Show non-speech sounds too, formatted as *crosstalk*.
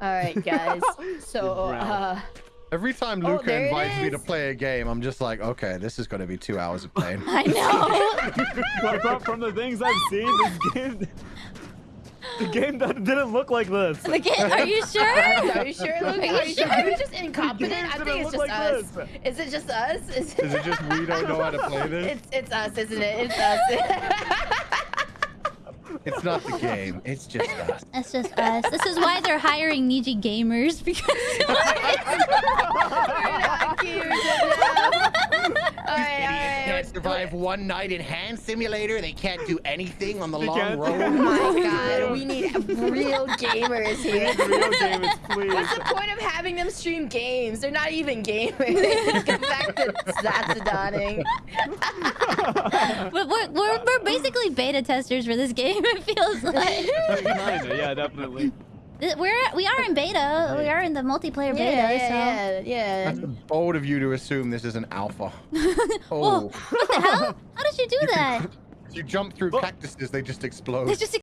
All right, guys. *laughs* So, uh, Every time Oh, Luca there it invites me to play a game, I'm just like, okay, this is going to be two hours of pain. *laughs* I know. *laughs* But from, from the things I've seen, this game, the game that didn't look like this. The game, are you sure? Are you sure, Luke? Are you sure? Are we just incompetent? I think it's just like us. this. Is it just us? Is Is it just we don't know how to play this? It's it's us, isn't it? It's us. It's not the game. It's just *laughs* us. It's just us. This is why they're hiring Niji gamers because *laughs* *laughs* We're not cute enough. All right, all right. Can't survive one night in Hand Simulator. They can't do anything on the They long can't. Oh road. my *laughs* god, we need real gamers here. Real gamers, *laughs* please. What's the point of having them stream games? They're not even gamers. *laughs* Go back to zatsudaning. but we're, we're we're basically beta testers for this game. It feels like yeah, definitely. We're we are in beta. We are in the multiplayer beta. Yeah, so. yeah, yeah, That's bold of you to assume this is an alpha. *laughs* Whoa! Oh, What the hell? How did you do that? *laughs* you jump through cactuses, they just explode. It's just